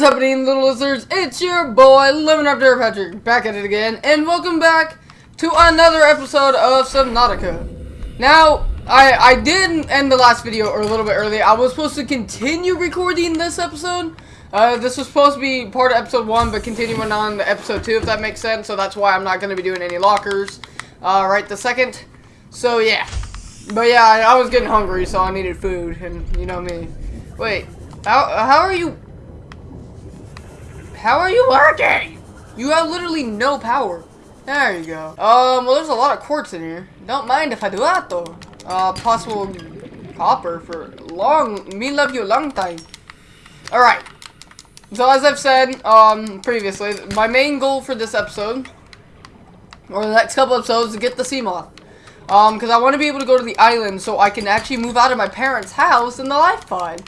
is happening, little lizards? It's your boy, Up There Patrick, back at it again, and welcome back to another episode of Subnautica. Now, I, I did end the last video or a little bit early. I was supposed to continue recording this episode. Uh, this was supposed to be part of episode 1, but continuing on to episode 2, if that makes sense. So that's why I'm not going to be doing any lockers uh, right the second. So, yeah. But yeah, I, I was getting hungry, so I needed food, and you know me. Wait, how, how are you... How are you working? You have literally no power. There you go. Um, well, there's a lot of quartz in here. Don't mind if I do that, though. Uh, possible copper for long, me love you a long time. Alright. So, as I've said, um, previously, my main goal for this episode, or the next couple episodes, is to get the Seamoth. Um, because I want to be able to go to the island so I can actually move out of my parents' house in the life pod.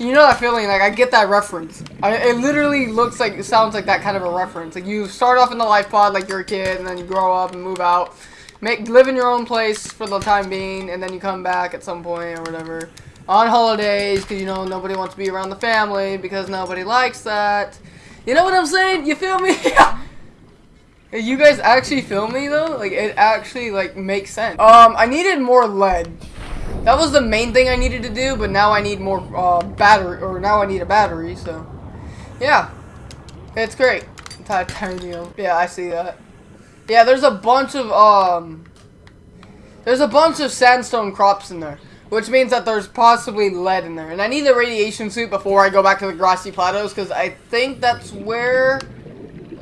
You know that feeling, like, I get that reference. I, it literally looks like, it sounds like that kind of a reference. Like, you start off in the life pod like you're a kid, and then you grow up and move out. Make, live in your own place for the time being, and then you come back at some point or whatever. On holidays, because, you know, nobody wants to be around the family, because nobody likes that. You know what I'm saying? You feel me? you guys actually feel me, though? Like, it actually, like, makes sense. Um, I needed more lead. That was the main thing I needed to do, but now I need more uh, battery, or now I need a battery, so. Yeah. It's great. Titanium. Yeah, I see that. Yeah, there's a bunch of, um, there's a bunch of sandstone crops in there. Which means that there's possibly lead in there. And I need the radiation suit before I go back to the grassy plateaus, because I think that's where,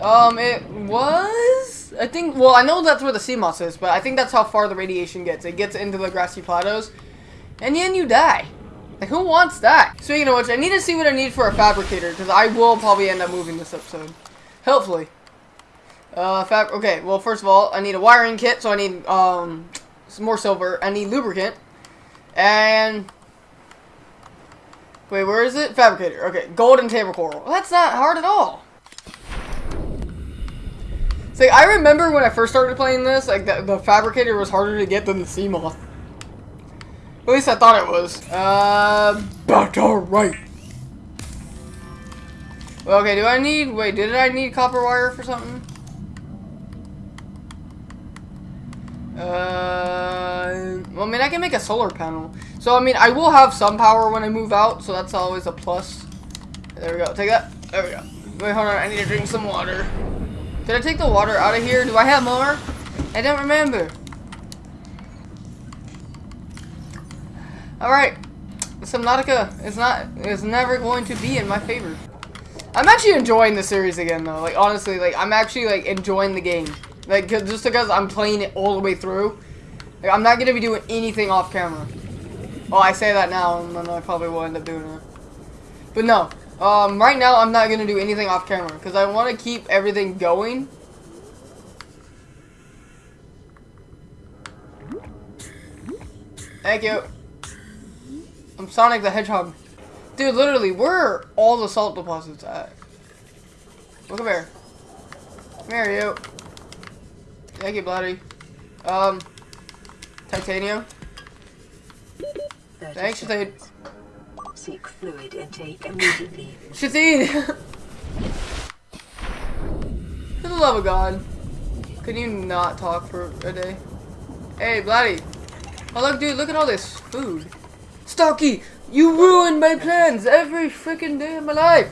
um, it was? I think, well, I know that's where the Seamoth is, but I think that's how far the radiation gets. It gets into the grassy plateaus and then you die. Like, who wants that? Speaking of which, I need to see what I need for a fabricator, because I will probably end up moving this episode. Hopefully. Uh, fab- okay, well, first of all, I need a wiring kit, so I need, um, some more silver. I need lubricant. And... Wait, where is it? Fabricator. Okay, golden table coral. That's not hard at all. See, I remember when I first started playing this, like, the, the fabricator was harder to get than the Seamoth. At least I thought it was. Uh, but alright. Okay, do I need, wait, did I need copper wire for something? Uh, well, I mean, I can make a solar panel. So, I mean, I will have some power when I move out, so that's always a plus. There we go, take that. There we go. Wait, hold on, I need to drink some water. Did I take the water out of here? Do I have more? I don't remember. Alright. Subnautica is not is never going to be in my favor. I'm actually enjoying the series again though. Like honestly, like I'm actually like enjoying the game. Like just because I'm playing it all the way through. Like I'm not gonna be doing anything off camera. Oh, I say that now, and then I probably will end up doing it. But no, um, right now I'm not gonna do anything off camera because I want to keep everything going. Thank you. I'm Sonic the Hedgehog. Dude, literally, where are all the salt deposits at? Look up here. Come here, you. Thank you, bloody. Um, titanium. Thanks, Shazade. Seek fluid intake immediately. Shazade! For the love of God. Can you not talk for a day? Hey, Blatty. Oh, look, dude, look at all this food. Stocky, you ruined my plans every freaking day of my life.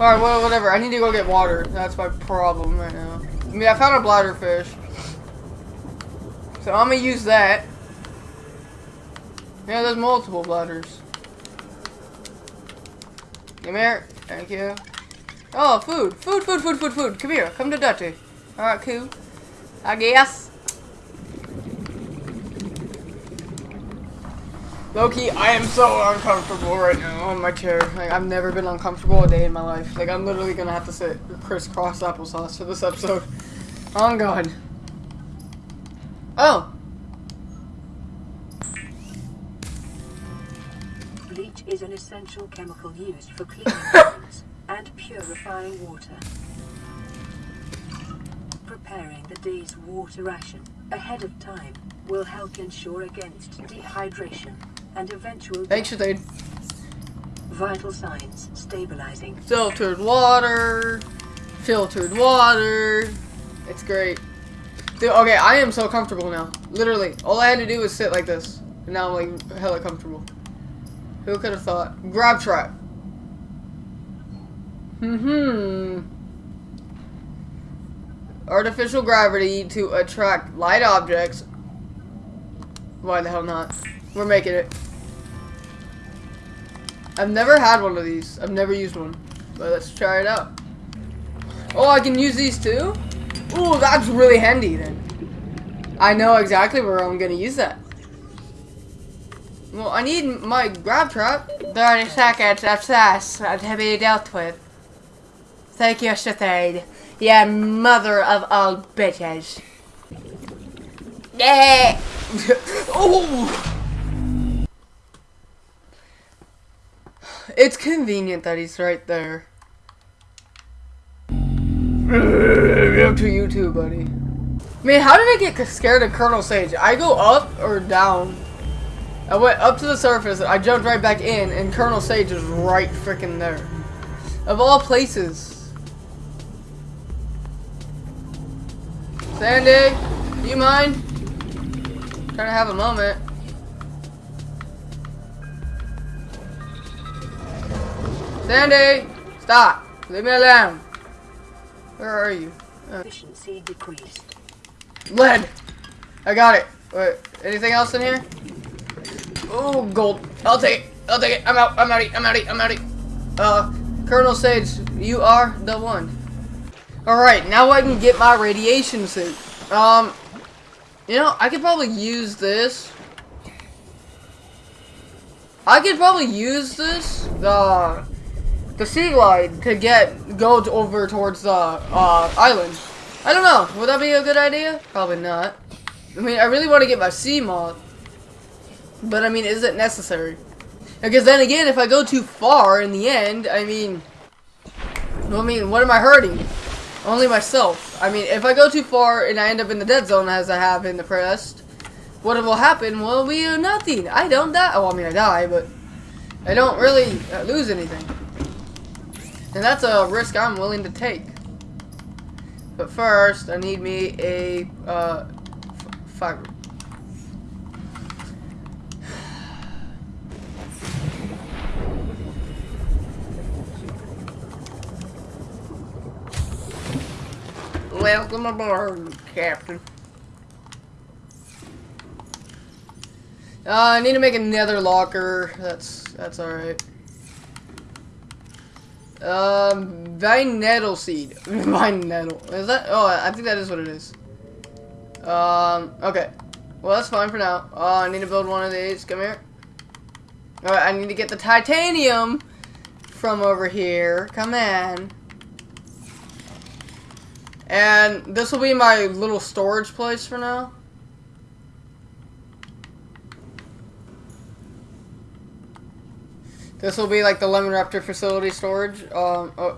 Alright, well, whatever. I need to go get water. That's my problem right now. I mean, I found a bladderfish. So I'm gonna use that. Yeah, there's multiple bladders. Come here. Thank you. Oh, food. Food, food, food, food, food. Come here. Come to Dutty. Alright, cool. I guess. Loki, I am so uncomfortable right now on my chair. Like, I've never been uncomfortable a day in my life. Like, I'm literally gonna have to sit crisscross applesauce for this episode. Oh, God. Oh. Bleach is an essential chemical used for cleaning rooms and purifying water. Preparing the day's water ration ahead of time will help ensure against dehydration and eventual Thanks. Vital signs stabilizing. Filtered water. Filtered water. It's great. Dude, okay, I am so comfortable now. Literally. All I had to do was sit like this. And now I'm like hella comfortable. Who could have thought? Grav Trap. Hmm. Artificial gravity to attract light objects. Why the hell not? We're making it. I've never had one of these. I've never used one. But let's try it out. Oh, I can use these too? Ooh, that's really handy then. I know exactly where I'm gonna use that. Well, I need my grav trap. 30 seconds of success to be dealt with. Thank you, Shethade. Yeah, mother of all bitches. Yeah. oh! It's convenient that he's right there. Up to you too, buddy. Man, how did I get scared of Colonel Sage? I go up or down? I went up to the surface, I jumped right back in, and Colonel Sage is right freaking there. Of all places. Sandy, do you mind? Trying to have a moment. Sandy! Stop! Leave me alone! Where are you? Uh, Efficiency decreased. lead! I got it. Wait, anything else in here? Oh, gold. I'll take it. I'll take it. I'm out. I'm outie. I'm outie. I'm outie. Uh, Colonel Sage, you are the one. Alright, now I can get my radiation suit. Um, you know, I could probably use this. I could probably use this, the, the sea glide, to get, go over towards the, uh, island. I don't know, would that be a good idea? Probably not. I mean, I really want to get my Seamoth. But, I mean, is it necessary? Because then again, if I go too far in the end, I mean, I mean, what am I hurting? Only myself. I mean, if I go too far and I end up in the dead zone as I have in the past, what will happen will be nothing. I don't die. Oh, I mean, I die, but I don't really uh, lose anything. And that's a risk I'm willing to take. But first, I need me a uh, fiber. Welcome aboard, Captain. Uh, I need to make another locker. That's that's all right. Um, vine nettle seed. vine nettle. Is that? Oh, I think that is what it is. Um, okay. Well, that's fine for now. Oh, I need to build one of these. Come here. Alright, I need to get the titanium from over here. Come on. And this will be my little storage place for now. This will be like the Lemon Raptor facility storage. Um, oh.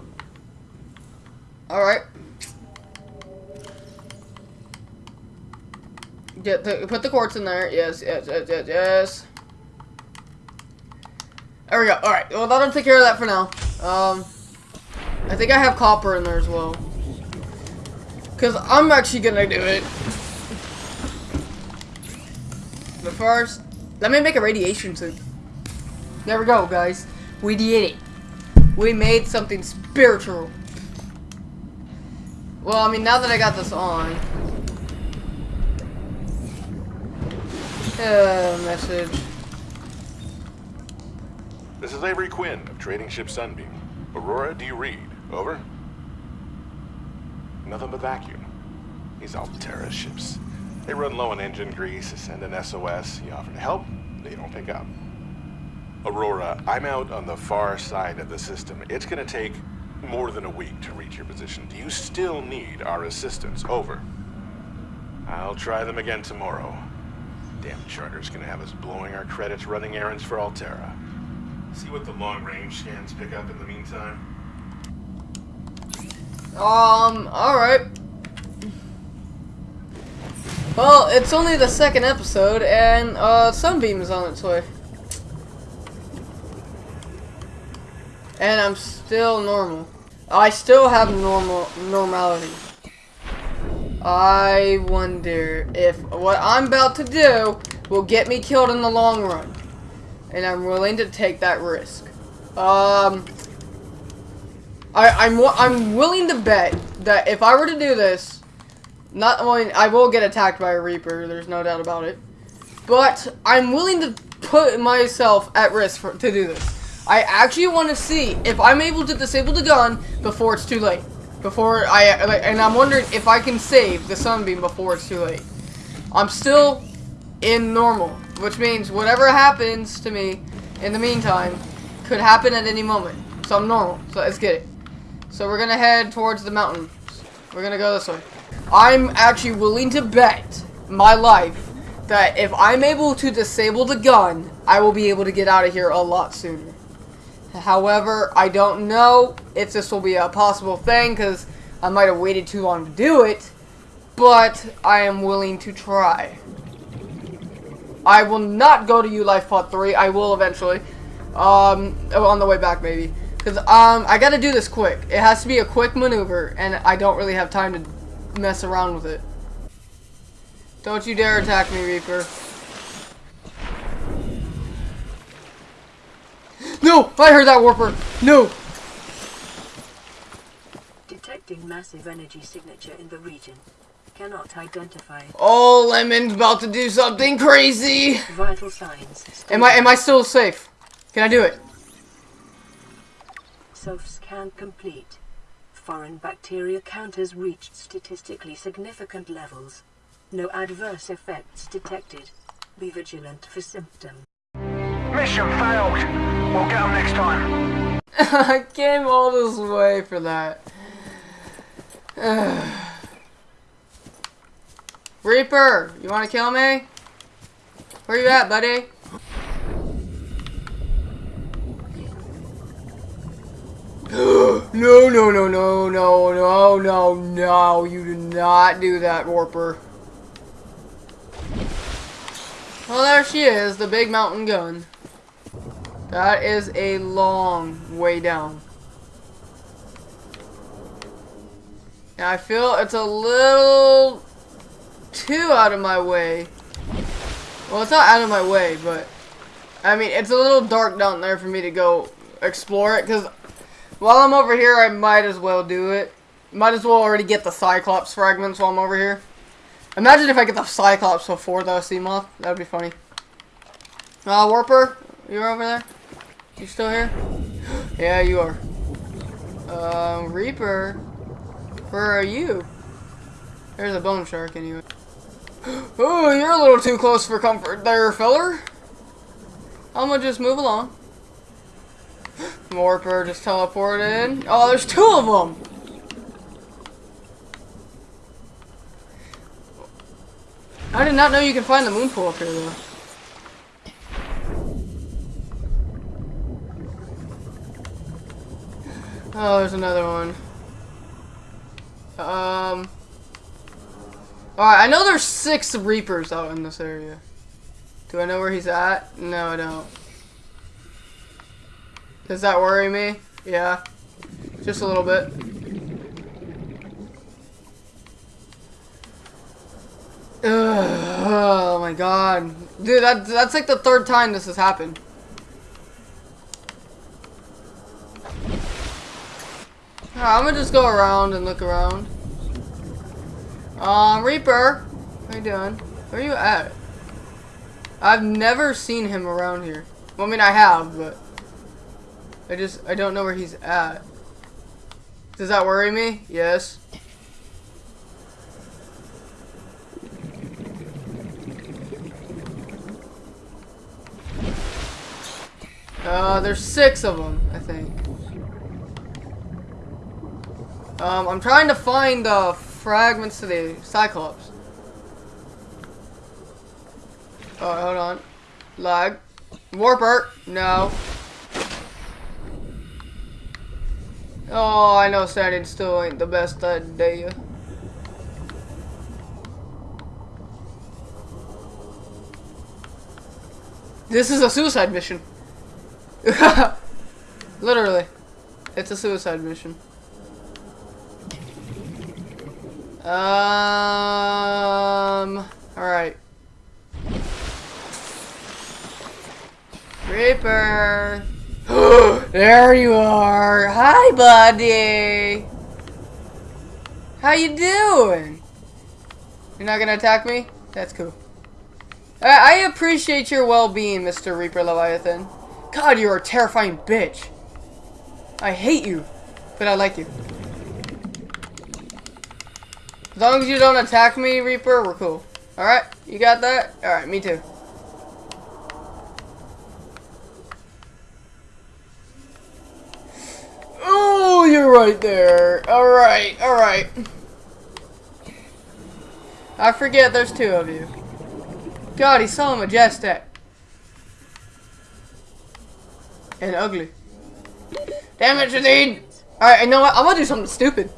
Alright. Get the, put the quartz in there. Yes, yes, yes, yes, yes. There we go. Alright, well that'll take care of that for now. Um, I think I have copper in there as well. Because I'm actually gonna do it. But first, let me make a radiation suit. There we go, guys. We did it. We made something spiritual. Well, I mean, now that I got this on. Uh, message. This is Avery Quinn of Trading Ship Sunbeam. Aurora, do you read? Over? Nothing but vacuum. These Alterra ships. They run low on engine grease, send an SOS, you offer to help, they don't pick up. Aurora, I'm out on the far side of the system. It's gonna take more than a week to reach your position. Do you still need our assistance? Over. I'll try them again tomorrow. Damn charter's gonna have us blowing our credits running errands for Alterra. See what the long-range scans pick up in the meantime. Um, alright. Well, it's only the second episode, and, uh, Sunbeam is on its way. And I'm still normal. I still have normal normality. I wonder if what I'm about to do will get me killed in the long run. And I'm willing to take that risk. Um, I, I'm I'm willing to bet that if I were to do this, not only I will get attacked by a Reaper, there's no doubt about it, but I'm willing to put myself at risk for, to do this. I actually want to see if I'm able to disable the gun before it's too late. Before I, and I'm wondering if I can save the sunbeam before it's too late. I'm still in normal, which means whatever happens to me in the meantime could happen at any moment. So I'm normal. So let's get it. So we're gonna head towards the mountains. We're gonna go this way. I'm actually willing to bet my life that if I'm able to disable the gun, I will be able to get out of here a lot sooner. However, I don't know if this will be a possible thing because I might have waited too long to do it, but I am willing to try. I will not go to U-Life Pod 3. I will eventually. Um, on the way back maybe. Because um, I gotta do this quick. It has to be a quick maneuver, and I don't really have time to mess around with it. Don't you dare attack me, Reaper. No! I heard that Warper! No! Detecting massive energy signature in the region. Cannot identify. Oh, Lemon's about to do something crazy! Vital signs. Am I, am I still safe? Can I do it? Self-scan complete. Foreign bacteria counters reached statistically significant levels. No adverse effects detected. Be vigilant for symptoms. Mission failed. We'll get them next time. I came all this way for that. Reaper, you want to kill me? Where you at, buddy? no, no, no, no, no, no, no, no. You do not do that, Warper. Well, there she is, the big mountain gun. That is a long way down. And I feel it's a little too out of my way. Well, it's not out of my way, but I mean, it's a little dark down there for me to go explore it because while I'm over here, I might as well do it. Might as well already get the Cyclops fragments while I'm over here. Imagine if I get the Cyclops before the Seamoth. That would be funny. Uh, Warper, you're over there? You still here? yeah, you are. Um, Reaper, where are you? There's a bone shark anyway. Oh, you're a little too close for comfort there, feller. I'm gonna just move along. Warper just teleported in. Oh, there's two of them! I did not know you can find the moon pool up here, though. Oh, there's another one. Um... Alright, I know there's six Reapers out in this area. Do I know where he's at? No, I don't. Does that worry me? Yeah. Just a little bit. Ugh, oh my god. Dude, that, that's like the third time this has happened. I'm gonna just go around and look around. Um, Reaper. How you doing? Where are you at? I've never seen him around here. Well, I mean, I have, but... I just, I don't know where he's at. Does that worry me? Yes. Uh, there's six of them, I think. Um, I'm trying to find the fragments to the Cyclops. Oh, hold on. Lag. Warper. No. Oh, I know standing still ain't the best idea. This is a suicide mission. Literally. It's a suicide mission. Um. Alright. Reaper. there you are. Hi, buddy. How you doing? You're not gonna attack me? That's cool. I, I appreciate your well-being, Mr. Reaper Leviathan. God, you're a terrifying bitch. I hate you, but I like you. As long as you don't attack me, Reaper, we're cool. Alright, you got that? Alright, me too. Oh, you're right there. Alright, alright. I forget there's two of you. God, he's so majestic. And ugly. Damn it, Shadid! Alright, you know what? I'm gonna do something stupid.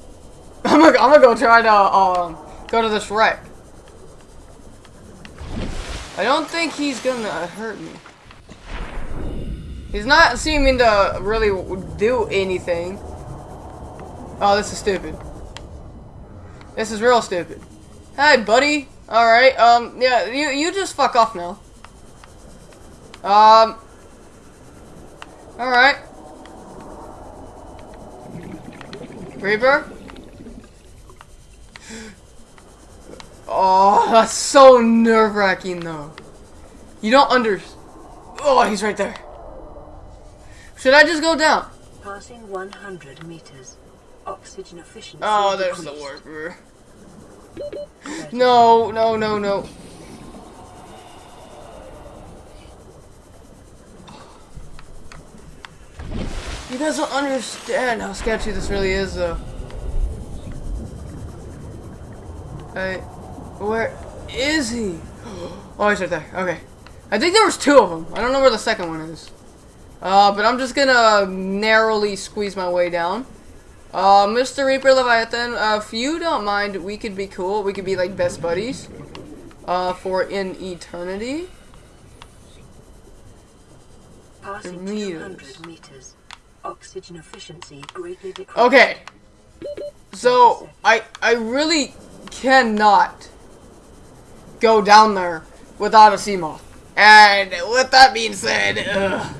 I'm gonna, I'm gonna go try to, um, go to this wreck. I don't think he's gonna hurt me. He's not seeming to really do anything. Oh, this is stupid. This is real stupid. Hi, buddy. Alright, um, yeah, you, you just fuck off now. Um. Alright. Reaper? Oh, that's so nerve-wracking, though. You don't under... Oh, he's right there. Should I just go down? Passing 100 meters. Oxygen efficiency. Oh, there's the decreased. warper. No, no, no, no. You guys don't understand how sketchy this really is, though. Hey, where is he? Oh, he's right there. Okay. I think there was two of them. I don't know where the second one is. Uh, but I'm just gonna narrowly squeeze my way down. Uh, Mr. Reaper Leviathan, uh, if you don't mind, we could be cool. We could be like best buddies. Uh, for in eternity. Passing Meters. 200 meters. Oxygen efficiency greatly decreased. Okay. So, I, I really cannot go down there without a Seamoth. And with that being said, ugh,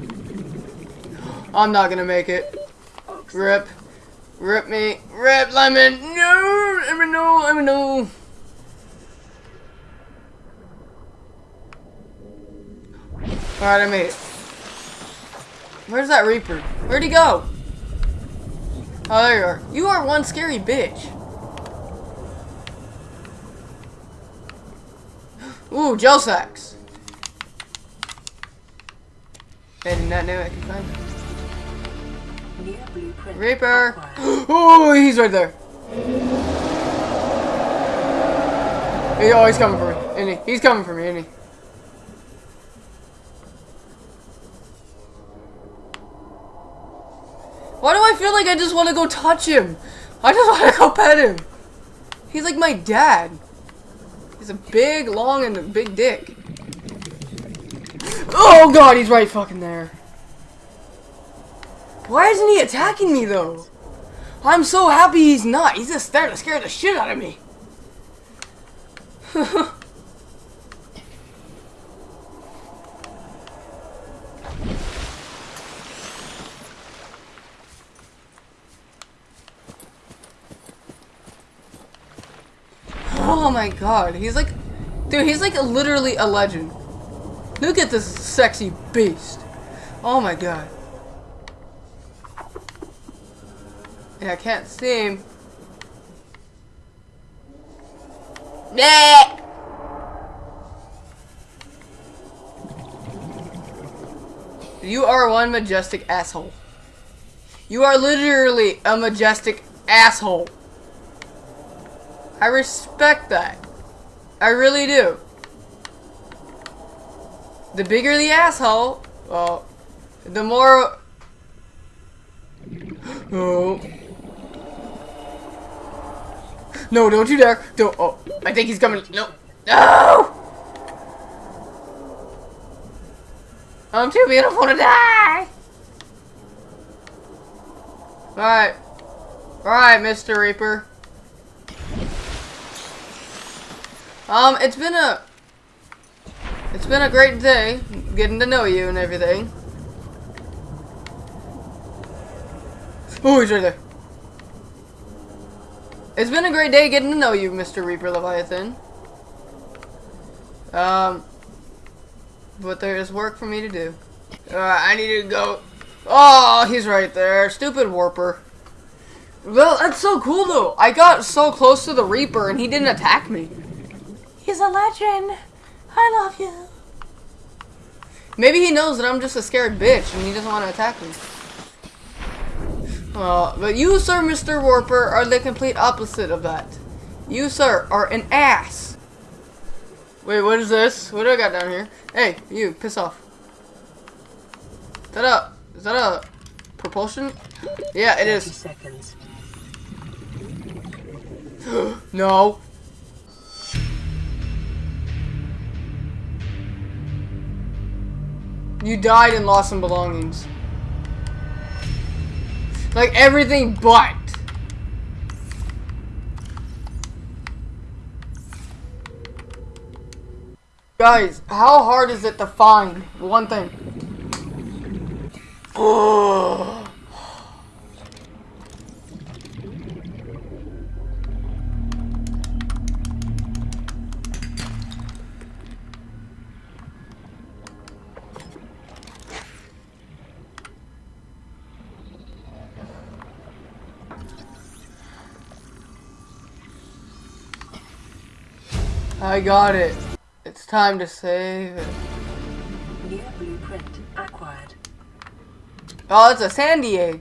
I'm not gonna make it. Rip. Rip me. Rip lemon. No, lemon, no, lemon, no. Alright, I made it. Where's that Reaper? Where'd he go? Oh, there you are. You are one scary bitch. Ooh, gel sacks. I did not know I could find them. Reaper! Oh, he's right there. He, oh, he's coming for me, isn't he? He's coming for me, isn't he? Why do I feel like I just want to go touch him? I just want to go pet him. He's like my dad. He's a big, long, and a big dick. Oh god, he's right fucking there. Why isn't he attacking me though? I'm so happy he's not. He's just there to scare the shit out of me. oh my god, he's like, dude, he's like literally a legend. Look at this sexy beast. Oh my god. Yeah, I can't see him. Nah. You are one majestic asshole. You are literally a majestic asshole. I respect that. I really do. The bigger the asshole, well, the more... Oh. No, don't you dare. Don't. Oh, I think he's coming. No. No! I'm too beautiful to die! Alright. Alright, Mr. Reaper. Um, it's been a... It's been a great day, getting to know you and everything. Oh, he's right there. It's been a great day getting to know you, Mr. Reaper Leviathan. Um, but there is work for me to do. Uh, I need to go. Oh, he's right there. Stupid Warper. Well, that's so cool though. I got so close to the Reaper and he didn't attack me. He's a legend. I love you. Maybe he knows that I'm just a scared bitch and he doesn't want to attack me. Uh, but you, sir, Mr. Warper, are the complete opposite of that. You, sir, are an ass. Wait, what is this? What do I got down here? Hey, you, piss off. Is that a, is that a propulsion? Yeah, it is. seconds. no. You died and lost some belongings. Like everything but. Guys, how hard is it to find one thing? Oh. I got it. It's time to save it. New blueprint acquired. Oh, it's a sandy egg.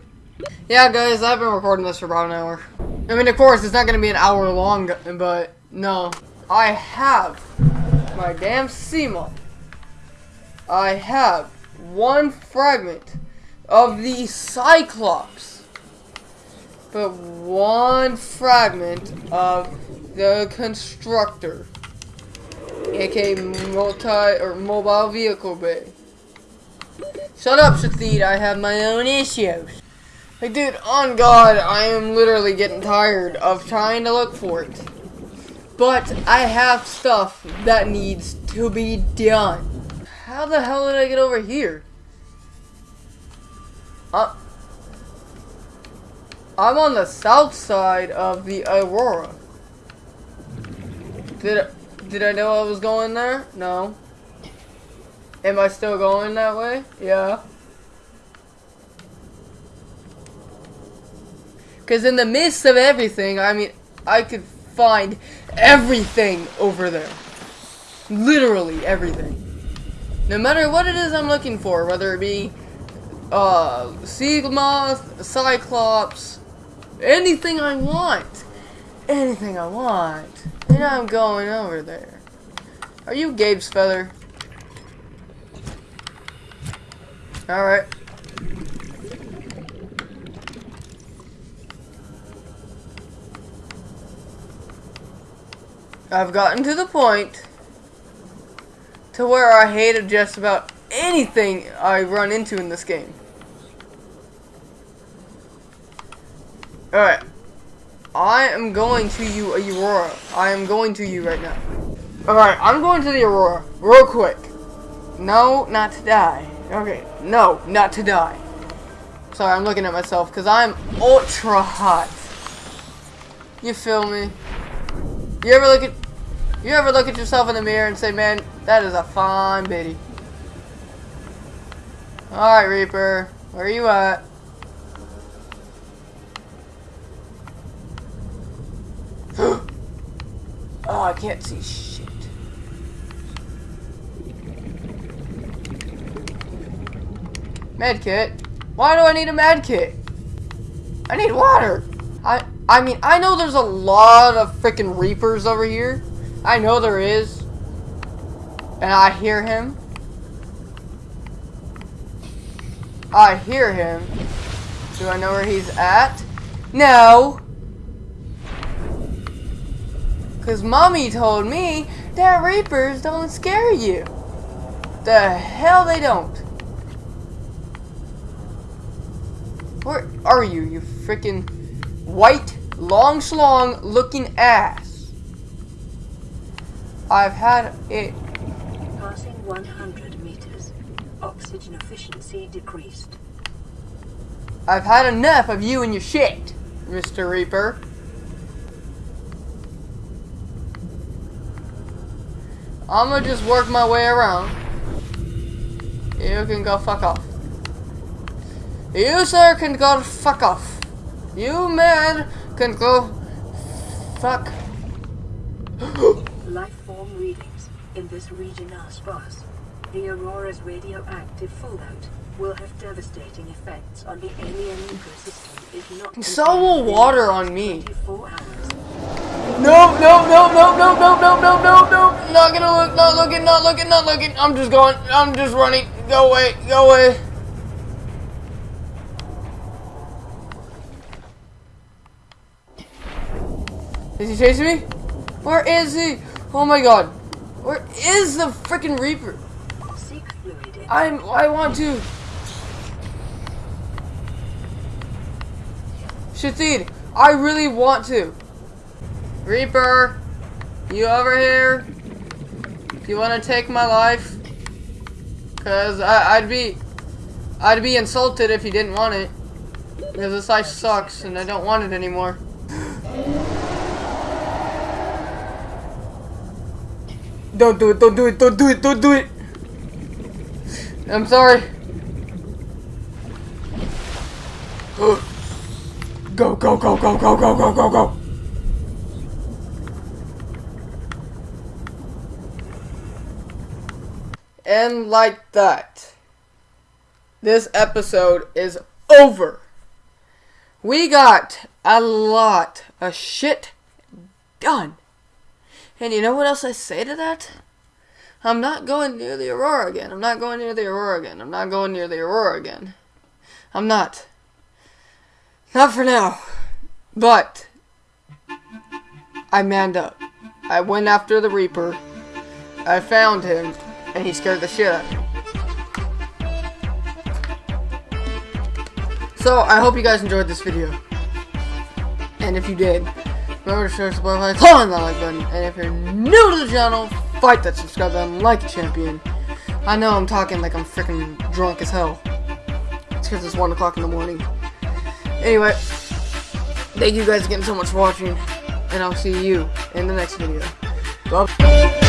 Yeah, guys, I've been recording this for about an hour. I mean, of course, it's not going to be an hour long, but no. I have my damn Seamoth. I have one fragment of the Cyclops, but one fragment of the Constructor, aka multi or mobile vehicle bay. Shut up, Shathid. I have my own issues. Like, dude, on God, I am literally getting tired of trying to look for it. But I have stuff that needs to be done. How the hell did I get over here? Uh, I'm on the south side of the Aurora. Did did I know I was going there? No. Am I still going that way? Yeah. Because in the midst of everything, I mean, I could find everything over there. Literally everything. No matter what it is I'm looking for, whether it be uh, Seamoth, Cyclops, anything I want. Anything I want. And I'm going over there. Are you Gabe's feather? Alright. I've gotten to the point to where I hate just about anything I run into in this game. Alright. I am going to you, uh, Aurora. I am going to you right now. Alright, I'm going to the Aurora. Real quick. No, not to die. Okay, no, not to die. Sorry, I'm looking at myself because I'm ultra hot. You feel me? You ever look at you ever look at yourself in the mirror and say, man, that is a fine biddy. Alright, Reaper. Where are you at? Oh, I can't see shit. Medkit? Why do I need a medkit? I need water. I I mean, I know there's a lot of freaking reapers over here. I know there is. And I hear him. I hear him. Do I know where he's at? No. Because mommy told me that reapers don't scare you. The hell they don't. Where are you, you freaking white, long slong looking ass? I've had it. Passing 100 meters. Oxygen efficiency decreased. I've had enough of you and your shit, Mr. Reaper. I'm gonna just work my way around. You can go fuck off. You, sir, can go fuck off. You, man, can go fuck. Life form readings in this region are sparse. The Aurora's radioactive fallout will have devastating effects on the alien ecosystem if not So will water on me. 24 hours. No, no, no, no, no, no, no, no, no, no. Not gonna look, not looking, not looking, not looking. I'm just going, I'm just running. Go away, go away. Is he chasing me? Where is he? Oh my god. Where is the freaking Reaper? Seek fluid in I'm, I want to. Shatid, I really want to. Reaper, you over here? Do you want to take my life? Cause I, I'd be, I'd be insulted if you didn't want it. Because this life sucks and I don't want it anymore. Don't do it, don't do it, don't do it, don't do it. I'm sorry. Go, go, go, go, go, go, go, go, go. And like that, this episode is over. We got a lot of shit done. And you know what else I say to that? I'm not going near the Aurora again. I'm not going near the Aurora again. I'm not going near the Aurora again. I'm not. Not for now. But I manned up. I went after the Reaper. I found him, and he scared the shit out of me. So I hope you guys enjoyed this video. And if you did, remember to share, subscribe, click on that like button. And if you're new to the channel, fight that subscribe button like a champion. I know I'm talking like I'm freaking drunk as hell. It's because it's 1 o'clock in the morning. Anyway, thank you guys again so much for watching. And I'll see you in the next video. Bye.